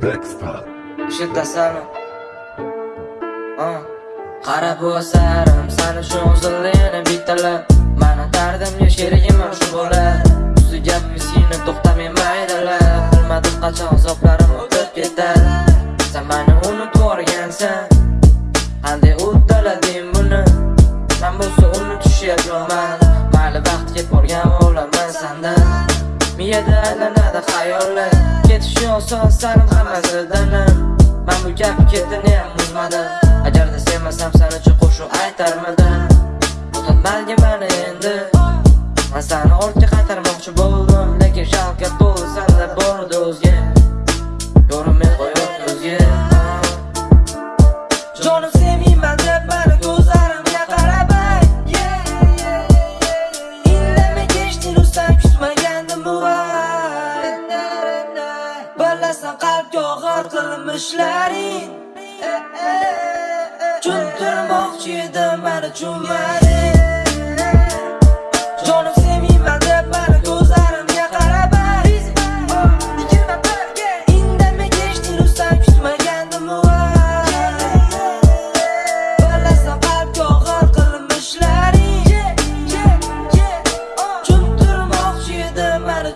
Blackstar. Ishitasanmi? Qara bu asarim sani shu o'zinglarni bitalab Mana dardimga sherigim shu bo'lar Ustiga seni to'xtamay maydalab Bilmadim qachon azoblarim o'tib ketar Sen mani unutib yuborgansan Qanday uddalading buni Men bo'lsa unutishyapman Mayli vaqt ketib borgan o'laman sandan Miyada aylanadi xayollar. Ketishi oson sanim hammasidan Man bu gap ketini ham buzmadim Agarda sevmasam sani chuqur shu aytarmidim Tanlasan qalbga og'ir qilmishlaring. E, e, e, Tushuntirmoqchi edim meni tushunmading Jonim sevmayman deb meni ko'zlarimga qarabay Yigirma birga indamay kechding rustam kutmagandim Tanlasan qalbga og'ir qilmishlaring. Tushuntirmoqchi edim meni